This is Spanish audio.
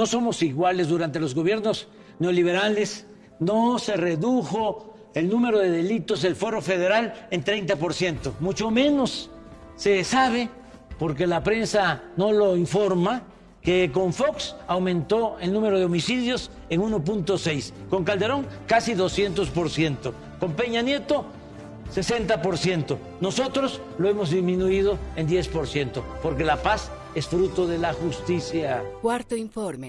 No somos iguales durante los gobiernos neoliberales. No se redujo el número de delitos del foro federal en 30%, mucho menos. Se sabe, porque la prensa no lo informa, que con Fox aumentó el número de homicidios en 1.6, con Calderón casi 200%, con Peña Nieto 60%. Nosotros lo hemos disminuido en 10%, porque la paz es fruto de la justicia. Cuarto informe.